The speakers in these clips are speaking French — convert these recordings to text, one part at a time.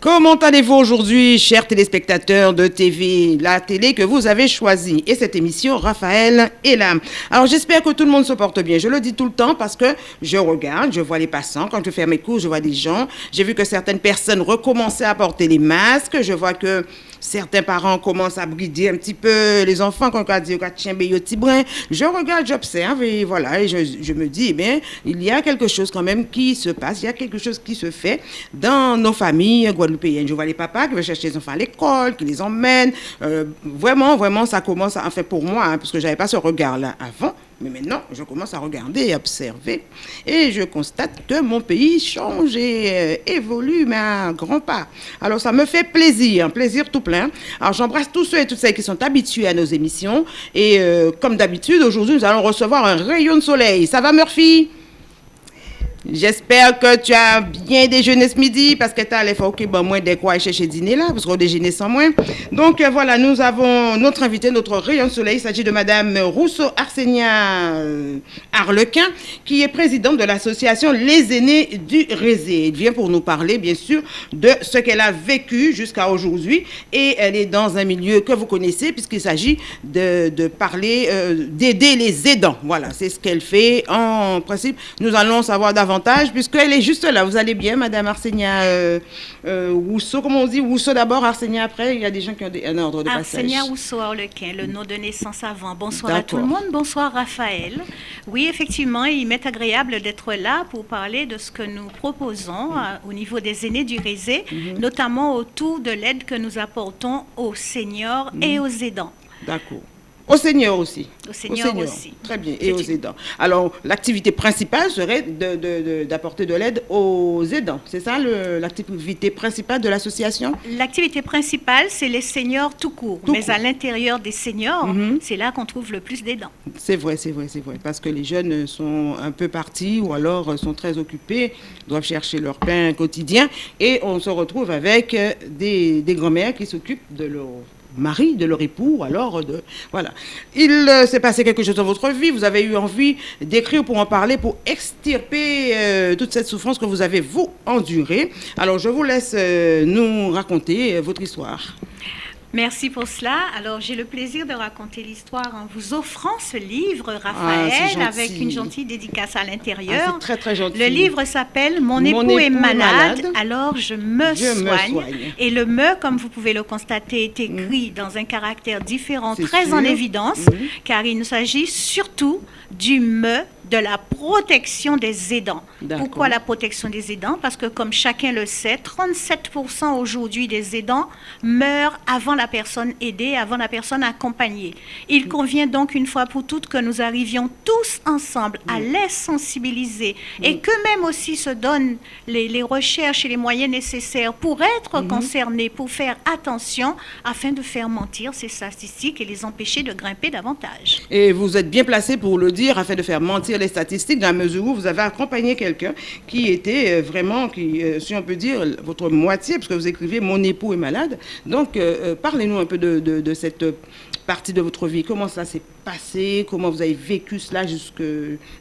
Comment allez-vous aujourd'hui, chers téléspectateurs de TV, la télé que vous avez choisie? Et cette émission, Raphaël est là. Alors j'espère que tout le monde se porte bien. Je le dis tout le temps parce que je regarde, je vois les passants. Quand je fais mes cours, je vois des gens. J'ai vu que certaines personnes recommençaient à porter les masques. Je vois que certains parents commencent à brider un petit peu les enfants quand on dit Je regarde, j'observe et voilà, et je, me dis, eh bien, il y a quelque chose quand même qui se passe, il y a quelque chose qui se fait dans nos familles je vois les papas qui veulent chercher les enfants à l'école, qui les emmènent. Euh, vraiment, vraiment, ça commence, à, enfin pour moi, hein, parce que je n'avais pas ce regard-là avant, mais maintenant, je commence à regarder et observer. Et je constate que mon pays change et euh, évolue, mais à un grand pas. Alors, ça me fait plaisir, plaisir tout plein. Alors, j'embrasse tous ceux et toutes celles qui sont habitués à nos émissions. Et euh, comme d'habitude, aujourd'hui, nous allons recevoir un rayon de soleil. Ça va, Murphy? J'espère que tu as bien déjeuné ce midi parce que tu as faut que bon, moins des quoi chercher dîner là parce qu'on déjeuner sans moins. Donc euh, voilà, nous avons notre invité, notre rayon de soleil. Il s'agit de Madame Rousseau Arsenia euh, Arlequin qui est présidente de l'association Les Aînés du Rézé. Elle vient pour nous parler bien sûr de ce qu'elle a vécu jusqu'à aujourd'hui et elle est dans un milieu que vous connaissez puisqu'il s'agit de, de, parler, euh, d'aider les aidants. Voilà, c'est ce qu'elle fait en principe. Nous allons savoir davantage puisqu'elle est juste là. Vous allez bien, Madame Arsenia euh, euh Rousseau, comment on dit? Rousseau d'abord, Arsenia après? Il y a des gens qui ont un ordre de passage. Arsenia Rousseau Arlequin, le nom de naissance avant. Bonsoir à tout le monde, bonsoir Raphaël. Oui, effectivement, il m'est agréable d'être là pour parler de ce que nous proposons euh, au niveau des aînés du Rézé, mhm. notamment autour de l'aide que nous apportons aux seniors et mhm. aux aidants. D'accord. Au Seigneur aussi. Au Seigneur, aussi. Très bien. Et aux aidants. Alors, l'activité principale serait d'apporter de, l'aide aux aidants. C'est ça l'activité principale de l'association? L'activité principale, c'est les seniors tout court. Mais à l'intérieur des seniors, mhm. c'est là qu'on trouve le plus d'aidants. C'est vrai, c'est vrai, c'est vrai. Parce que les jeunes sont un peu partis ou alors sont très occupés, doivent chercher leur pain quotidien. Et on se retrouve avec des, des grands-mères qui s'occupent de leur mari, de leur époux, alors de... Voilà. Il euh, s'est passé quelque chose dans votre vie, vous avez eu envie d'écrire pour en parler, pour extirper euh, toute cette souffrance que vous avez, vous, endurée. Alors, je vous laisse euh, nous raconter votre histoire. Merci pour cela. Alors, j'ai le plaisir de raconter l'histoire en vous offrant ce livre, ah, Raphaël, avec une gentille dédicace à l'intérieur. Ah, très, très gentil. Le livre s'appelle Mon, époux, est, malade, alors je, me, soigne. Et le me, comme vous pouvez le constater, est écrit mm. dans un caractère différent, très en évidence, mm. car il s'agit surtout du me de la protection des aidants. Pourquoi la protection des aidants? Parce que comme chacun le sait, 37% aujourd'hui des aidants meurent avant la personne aidée, avant la personne accompagnée. Il mm. convient donc une fois pour toutes que nous arrivions tous ensemble à mm. les sensibiliser et mm. qu'eux-mêmes aussi se donnent les, recherches et les moyens nécessaires pour être mm-hmm. concernés, pour faire attention afin de faire mentir ces statistiques et les empêcher de grimper davantage. Et vous êtes bien placé pour le dire afin de faire mentir les statistiques, dans la mesure où vous avez accompagné quelqu'un qui était euh, vraiment, qui, euh, si on peut dire, votre moitié, parce que vous écrivez Mon époux est malade. Donc, euh, parlez-nous un peu de, de, cette partie de votre vie. Comment ça s'est passé? Comment vous avez vécu cela jusque,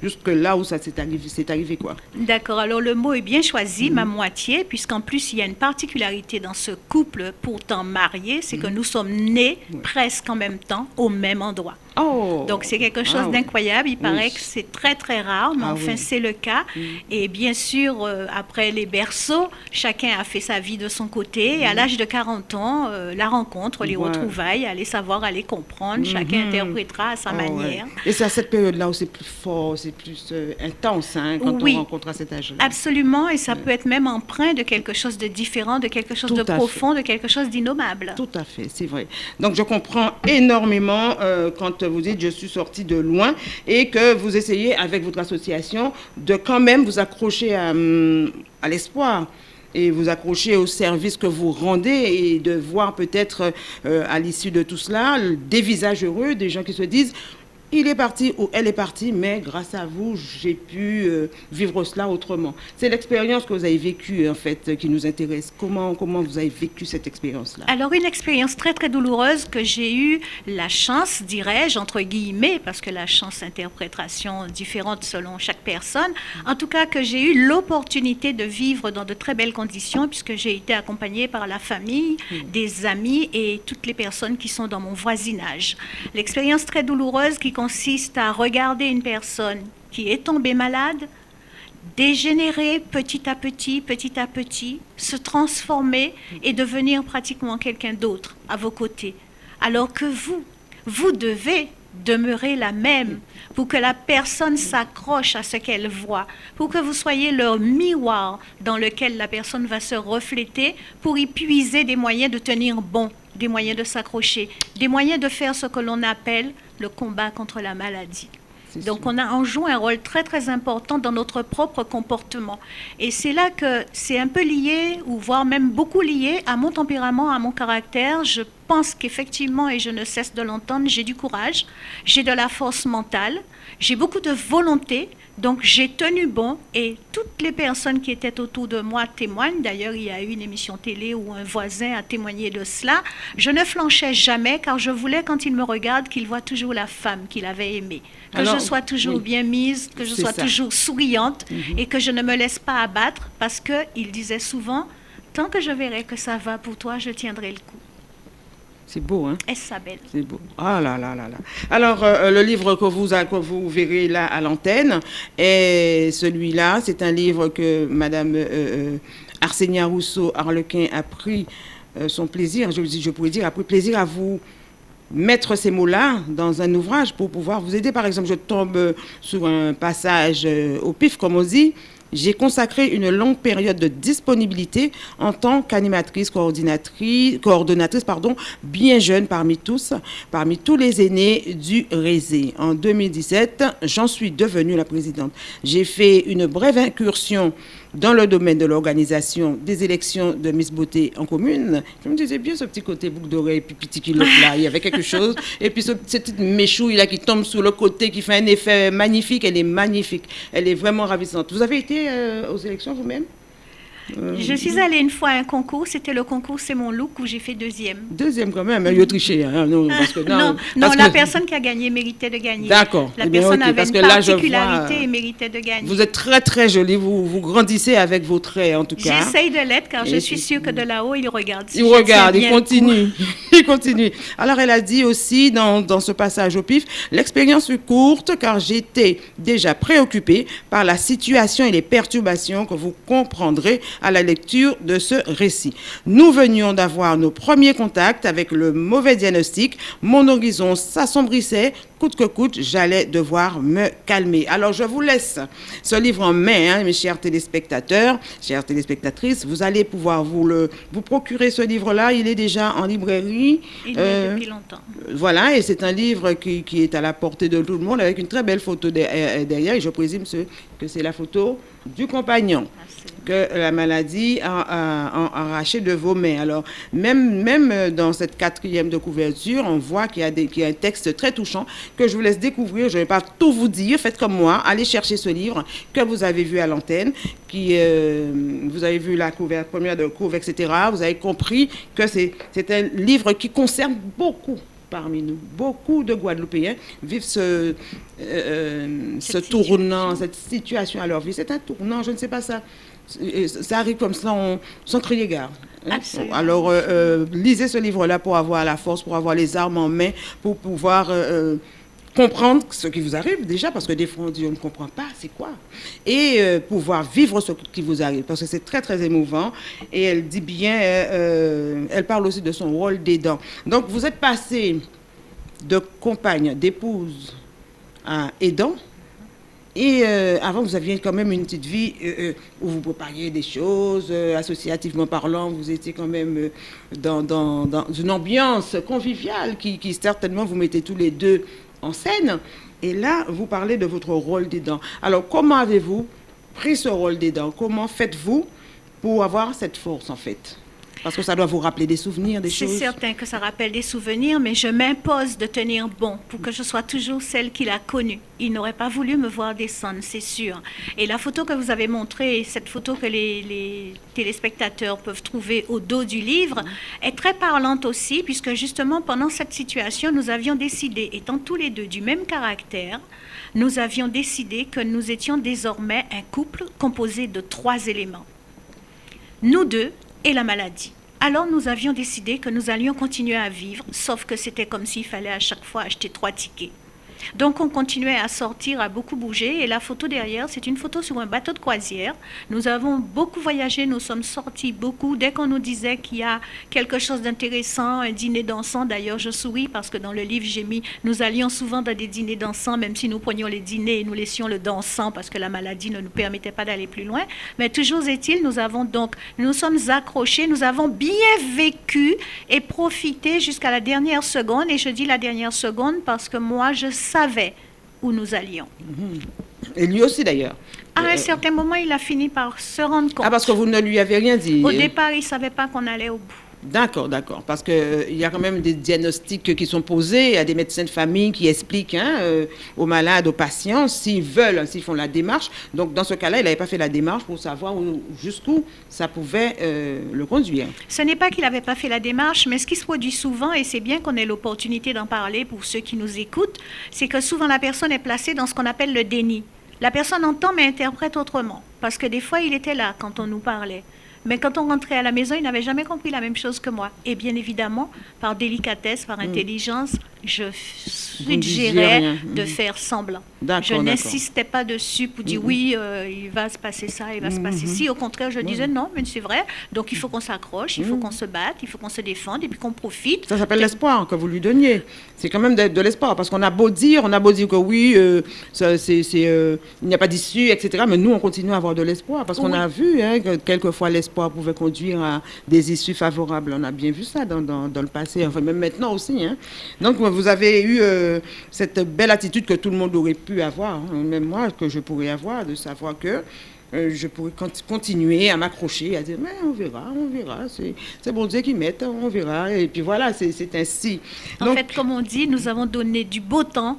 jusque là où ça s'est arrivé, arrivé quoi? D'accord. Alors, le mot est bien choisi, ma moitié, puisqu'en plus, il y a une particularité dans ce couple pourtant marié, c'est que mhm. nous sommes nés presque en même temps au même endroit. Oh. Donc c'est quelque chose ah d'incroyable. Il paraît que c'est très très rare, mais ah enfin c'est le cas. Mm. Et bien sûr, euh, après les berceaux, chacun a fait sa vie de son côté. Et à mm. l'âge de 40 ans, euh, la rencontre, les retrouvailles, aller savoir, aller comprendre, mm-hmm. chacun interprétera à sa oh, manière. Et c'est à cette période-là où c'est plus fort, c'est plus euh, intense hein, quand on rencontre à cet âge-là. Absolument, et ça peut être même empreint de quelque chose de différent, de quelque chose de profond, de quelque chose d'innommable. Tout à fait, c'est vrai. Donc je comprends énormément quand vous dites je suis sortie de loin et que vous essayez avec votre association de quand même vous accrocher à, hum, l'espoir et vous accrocher au service que vous rendez et de voir peut-être euh, à l'issue de tout cela des visages heureux, des gens qui se disent il est parti ou elle est partie, mais grâce à vous, j'ai pu euh, vivre cela autrement. C'est l'expérience que vous avez vécue, en fait, qui nous intéresse. Comment, comment vous avez vécu cette expérience-là? Alors, une expérience très, très douloureuse que j'ai eu la chance, dirais-je, entre guillemets, parce que la chance, interprétation différente selon chaque personne, en tout cas que j'ai eu l'opportunité de vivre dans de très belles conditions, puisque j'ai été accompagnée par la famille, hmm. des amis et toutes les personnes qui sont dans mon voisinage. L'expérience très douloureuse qui consiste à regarder une personne qui est tombée malade, dégénérer petit à petit, petit à petit, se transformer et devenir pratiquement quelqu'un d'autre à vos côtés. Alors que vous, vous devez demeurer la même pour que la personne s'accroche à ce qu'elle voit, pour que vous soyez leur miroir dans lequel la personne va se refléter pour y puiser des moyens de tenir bon, des moyens de s'accrocher, des moyens de faire ce que l'on appelle le combat contre la maladie. Donc on, a, on joue un rôle très très important dans notre propre comportement. Et c'est là que c'est un peu lié, ou voire même beaucoup lié à mon tempérament, à mon caractère. Je pense qu'effectivement, et je ne cesse de l'entendre, j'ai du courage, j'ai de la force mentale, j'ai beaucoup de volonté, donc j'ai tenu bon et toutes les personnes qui étaient autour de moi témoignent. D'ailleurs, il y a eu une émission télé où un voisin a témoigné de cela. Je ne flanchais jamais car je voulais, quand il me regarde, qu'il voit toujours la femme qu'il avait aimée. Que je sois toujours bien mise, que je sois toujours souriante mhm. et que je ne me laisse pas abattre parce qu'il disait souvent, tant que je verrai que ça va pour toi, je tiendrai le coup. C'est beau, hein? Est-ce belle C'est beau. Ah là là là là. Alors, euh, euh, le livre que vous, que vous verrez là à l'antenne, est celui-là. C'est un livre que Madame euh, Arsenia Rousseau Harlequin a pris son plaisir, je, je pourrais dire, a pris plaisir à vous mettre ces mots-là dans un ouvrage pour pouvoir vous aider. Par exemple, je tombe sur un passage au pif, comme on dit, j'ai consacré une longue période de disponibilité en tant qu'animatrice, coordinatrice, coordonnatrice, pardon, bien jeune parmi tous, parmi tous les aînés du Rézé. En 2017, j'en suis devenue la présidente. J'ai fait une brève incursion dans le domaine de l'organisation des élections de Miss Beauté en commune, je me disais bien ce petit côté boucle d'oreille, puis petit kilo là, il y avait quelque chose. Et puis ce, cette petite méchouille là qui tombe sur le côté, qui fait un effet magnifique, elle est magnifique. Elle est vraiment ravissante. Vous avez été euh, aux élections vous-même? Je suis allée une fois à un concours, c'était le concours C'est mon look où j'ai fait deuxième. Deuxième quand même, il a triché. Hein, non, non, la personne qui a gagné méritait de gagner. D'accord. La eh personne avait une particularité et méritait de gagner. Vous êtes très très jolie, vous, vous grandissez avec vos traits en tout cas. J'essaye de l'être car je suis sûre que de là-haut, il regarde. il regarde, il continue. il continue. Alors elle a dit aussi dans, dans ce passage au pif, l'expérience fut courte car j'étais déjà préoccupée par la situation et les perturbations que vous comprendrez à la lecture de ce récit. Nous venions d'avoir nos premiers contacts avec le mauvais diagnostic. Mon horizon s'assombrissait. Coûte que coûte, j'allais devoir me calmer. Alors, je vous laisse ce livre en main, hein, mes chers téléspectateurs, chères téléspectatrices. Vous allez pouvoir vous, le, vous procurer ce livre-là. Il est déjà en librairie. Il est euh, depuis longtemps. Voilà, et c'est un livre qui, qui, est à la portée de tout le monde avec une très belle photo euh, derrière. Et je présume que c'est la photo du compagnon que la maladie a, arraché de vos mains. Alors, même, même dans cette quatrième de couverture, on voit qu'il y, a un texte très touchant que je vous laisse découvrir. Je ne vais pas tout vous dire. Faites comme moi. Allez chercher ce livre que vous avez vu à l'antenne, qui euh, vous avez vu la couverture, première de couve, etc. Vous avez compris que c'est un livre qui concerne beaucoup parmi nous. Beaucoup de Guadeloupéens vivent ce, euh, euh, ce tournant, cette situation à leur vie. C'est un tournant, je ne sais pas ça ça arrive comme ça sans crier gare. Hein. Alors, euh, euh, lisez ce livre-là pour avoir la force, pour avoir les armes en main, pour pouvoir euh, comprendre ce qui vous arrive déjà, parce que des fois on dit on ne comprend pas, c'est quoi? Et pouvoir vivre ce qui vous arrive, parce que c'est très très émouvant. Et elle dit bien, elle parle aussi de son rôle d'aidant. Donc vous êtes passé de compagne, d'épouse à aidant. Et euh, avant, vous aviez quand même une petite vie euh, euh, où vous prépariez des choses, associativement parlant, vous étiez quand même dans, dans, dans, une ambiance conviviale qui, qui, certainement vous mettez tous les deux en scène. Et là, vous parlez de votre rôle d'aidant. Alors, comment avez-vous pris ce rôle d'aidant Comment faites-vous pour avoir cette force, en fait? Parce que ça doit vous rappeler des souvenirs, des choses. C'est certain que ça rappelle des souvenirs, mais je m'impose de tenir bon pour que je sois toujours celle qu'il a connue. Il n'aurait pas voulu me voir descendre, c'est sûr. Et la photo que vous avez montrée, cette photo que les, les téléspectateurs peuvent trouver au dos du livre, est très parlante aussi, puisque justement pendant cette situation, nous avions décidé, étant tous les deux du même caractère, nous avions décidé que nous étions désormais un couple composé de trois éléments. Nous deux et la maladie. Alors nous avions décidé que nous allions continuer à vivre, sauf que c'était comme s'il fallait à chaque fois acheter trois tickets. Donc on continuait à sortir, à beaucoup bouger. Et la photo derrière, c'est une photo sur un bateau de croisière. Nous avons beaucoup voyagé, nous sommes sortis beaucoup. Dès qu'on nous disait qu'il y a quelque chose d'intéressant, un dîner dansant, d'ailleurs je souris parce que dans le livre j'ai mis, nous allions souvent dans des dîners dansants, même si nous prenions les dîners et nous laissions le dansant parce que la maladie ne nous permettait pas d'aller plus loin. Mais toujours est-il, nous avons donc, nous sommes accrochés, nous avons bien vécu et profité jusqu'à la dernière seconde. Et je dis la dernière seconde parce que moi, je savait où nous allions. Et lui aussi d'ailleurs. À un certain moment, il a fini par se rendre compte. Ah, parce que vous ne lui avez rien dit. Au départ, il ne savait pas qu'on allait au bout. D'accord, d'accord. Parce qu'il euh, y a quand même des diagnostics qui sont posés. Il y a des médecins de famille qui expliquent hein, euh, aux malades, aux patients, s'ils veulent, s'ils font la démarche. Donc, dans ce cas-là, il n'avait pas fait la démarche pour savoir jusqu'où ça pouvait euh, le conduire. Ce n'est pas qu'il n'avait pas fait la démarche, mais ce qui se produit souvent, et c'est bien qu'on ait l'opportunité d'en parler pour ceux qui nous écoutent, c'est que souvent la personne est placée dans ce qu'on appelle le déni. La personne entend mais interprète autrement. Parce que des fois, il était là quand on nous parlait. Mais quand on rentrait à la maison, il n'avait jamais compris la même chose que moi. Et bien évidemment, par délicatesse, par mm. intelligence, je suggérais de faire semblant. Je n'insistais pas dessus pour dire mm-hmm. oui, euh, il va se passer ça, il va se passer ci. Mm-hmm. Au contraire, je disais non, mais c'est vrai. Donc il faut qu'on s'accroche, il faut mm. qu'on se batte, il faut qu'on se défende et puis qu'on profite. Ça s'appelle l'espoir que vous lui donniez. C'est quand même de, l'espoir parce qu'on a beau dire, on a beau dire que oui, euh, c'est, euh, il n'y a pas d'issue, etc. Mais nous, on continue à avoir de l'espoir parce qu'on a vu hein, que quelquefois l'espoir pouvait conduire à des issues favorables. On a bien vu ça dans, dans, le passé, enfin même maintenant aussi. Hein. Donc vous avez eu euh, cette belle attitude que tout le monde aurait pu avoir, hein, même moi, que je pourrais avoir, de savoir que euh, je pourrais continuer à m'accrocher, à dire, mais on verra, on verra, c'est bon Dieu qui met, on verra. Et puis voilà, c'est ainsi. En fait, comme on dit, nous avons donné du beau temps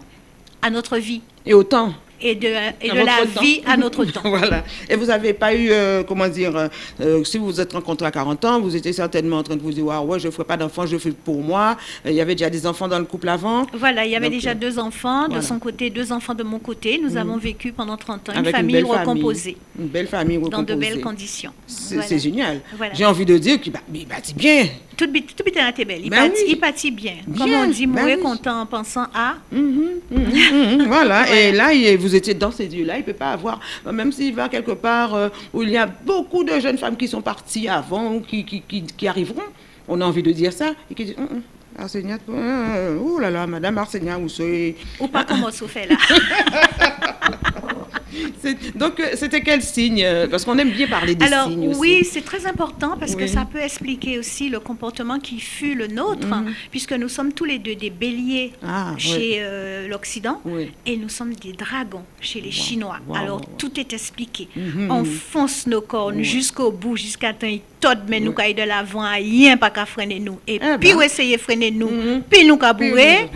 à notre vie. Et au temps et de, et de la vie à notre temps. voilà. Et vous n'avez pas eu, euh, comment dire, euh, euh, si vous vous êtes rencontré à 40 ans, vous étiez certainement en train de vous dire, ouais, je ne ferai pas d'enfants, je fais pour moi. Il y avait déjà des enfants dans le couple avant. Voilà, il y avait déjà deux enfants de son côté, deux enfants de mon côté. Nous mm. avons vécu pendant 30 ans une famille recomposée. Une belle famille recomposée. Dans de belles conditions. C'est génial. J'ai envie de dire qu'il bâtit bien tout tout était belle. Il, ben pâtit, bien. Comme on dit, ben mourir content en pensant à. Mhm, mhm, mhm, voilà. Et là, vous étiez dans ces lieux-là. Il ne peut pas avoir, même s'il va quelque part euh, où il y a beaucoup de jeunes femmes qui sont parties avant, qui, qui, qui, arriveront. On a envie de dire ça. Et qui disent, hum, hum, Arsenia, oh là là, Madame Arsenia, vous soyez. Ou pas comment on fait là. Donc, euh, c'était quel signe euh, Parce qu'on aime bien parler des Alors, signes aussi. Oui, c'est très important parce que ça peut expliquer aussi le comportement qui fut le nôtre, mhm. puisque nous sommes tous les deux des béliers ah, chez euh, l'Occident et nous sommes des dragons chez les Chinois. Alors, tout est expliqué. Mhm. On fonce nos cornes jusqu'au bout, jusqu'à temps tout mais nous caille de l'avant, rien pas qu'à freiner nous. Et eh puis, ben. essayer de freiner nous, mhm. puis nous cabourer.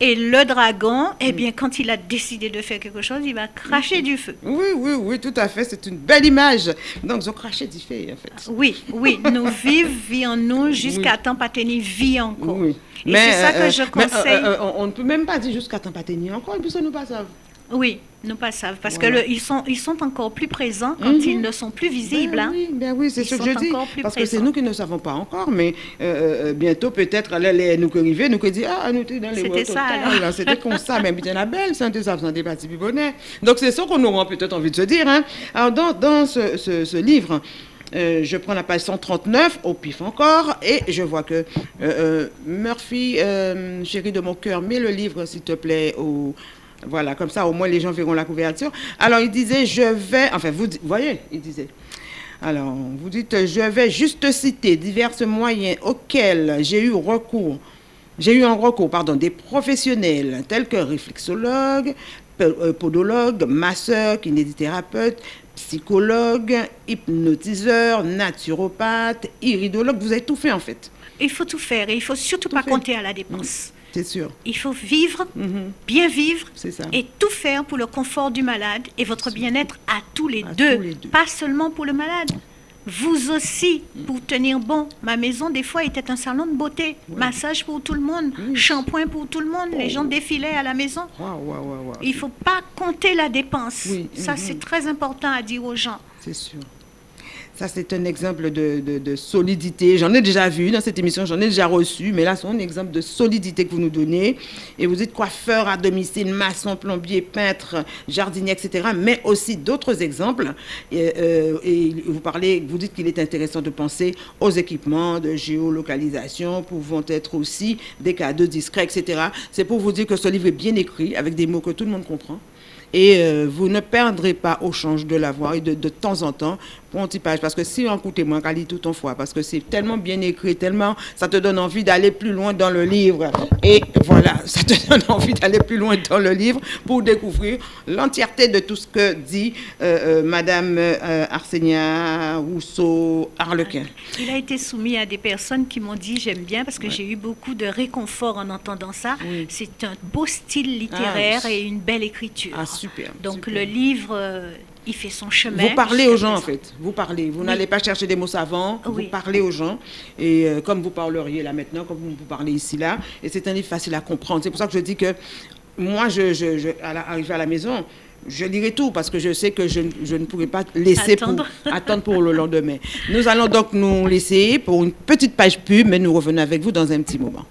Et le dragon, eh bien, quand il a décidé de faire quelque chose, il va cracher du feu. Oui, oui, oui, tout à fait. C'est une belle image. Donc, ils ont craché du feu, en fait. Oui, oui. Nous vivons, vie en nous, jusqu'à temps pas tenir vie encore. Oui. Et c'est ça que euh, je euh, conseille. Euh, on ne peut même pas dire jusqu'à temps pas tenir encore, et puis ça nous passe à oui, nous pas savent, parce qu'ils que sont, ils sont encore plus présents quand mhm. ils ne sont plus visibles. Ben oui, ben oui c'est ce que je dis. Parce que c'est nous qui ne savons pas encore, mais euh, euh, bientôt peut-être nous qui arrivons, nous qui disons ah nous sommes dans les C'était ça. C'était comme ça, même bien la belle, c'est ça, des parties plus bonnet. Donc c'est ça qu'on aura peut-être envie de se dire. Hein. Alors dans, dans ce, ce, livre. Euh, je prends la page 139, au pif encore, et je vois que Murphy, chérie de mon cœur, mets le livre, s'il te plaît, au, voilà, comme ça, au moins, les gens verront la couverture. Alors, il disait, je vais... Enfin, vous, voyez, il disait... Alors, vous dites, je vais juste citer divers moyens auxquels j'ai eu recours. J'ai eu un recours, pardon, des professionnels tels que réflexologues, euh, podologues, masseurs, kinésithérapeutes, psychologue, hypnotiseur, naturopathe, iridologue. Vous avez tout fait en fait. Il faut tout faire et il faut surtout pas compter à la dépense. C'est sûr. Il faut vivre, mhm. bien vivre, ça. et tout faire pour le confort du malade et votre bien-être à, tous les, deux, pas seulement pour le malade. Vous aussi, pour tenir bon. Ma maison, des fois, était un salon de beauté. Massage pour tout le monde, shampoing pour tout le monde. Les gens oh. défilaient à la maison. Il ne faut pas compter la dépense. Ça, c'est mhm. très important à dire aux gens. C'est sûr. Ça, c'est un exemple de, solidité. J'en ai déjà vu dans cette émission, j'en ai déjà reçu, mais là, c'est un exemple de solidité que vous nous donnez. Et vous êtes coiffeur à domicile, maçon, plombier, peintre, jardinier, etc. Mais aussi d'autres exemples. Et, euh, vous parlez, vous dites qu'il est intéressant de penser aux équipements de géolocalisation, pouvant être aussi des cadeaux discrets, etc. C'est pour vous dire que ce livre est bien écrit, avec des mots que tout le monde comprend et euh, vous ne perdrez pas au change de la voix et de temps en temps pour un petit page. Parce que si on écoute moins, qu'à lire tout ton fois, parce que c'est tellement bien écrit, tellement ça te donne envie d'aller plus loin dans le livre. Et voilà, ça te donne envie d'aller plus loin dans le livre pour découvrir l'entièreté de tout ce que dit euh, euh, Madame Arsenia Rousseau Harlequin. Il a été soumis à des personnes qui m'ont dit j'aime bien parce que j'ai eu beaucoup de réconfort en entendant ça. C'est un beau style littéraire ah, et une belle écriture. Ah, super. Donc le livre, euh, il fait son chemin. Vous parlez aux gens en fait. Vous parlez. Vous n'allez pas chercher des mots savants. Vous parlez aux gens. Et euh, comme vous parleriez là maintenant, comme vous, parlez ici là. Et c'est un livre facile à comprendre. C'est pour ça que je dis que moi, je, je, à, la, à la maison, je lirai tout parce que je sais que je, je ne pourrai pas laisser attendre. Pour, attendre pour le lendemain. Nous allons donc nous laisser pour une petite page pub, mais nous revenons avec vous dans un petit moment.